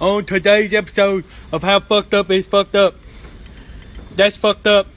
on today's episode of How Fucked Up is Fucked Up. That's fucked up.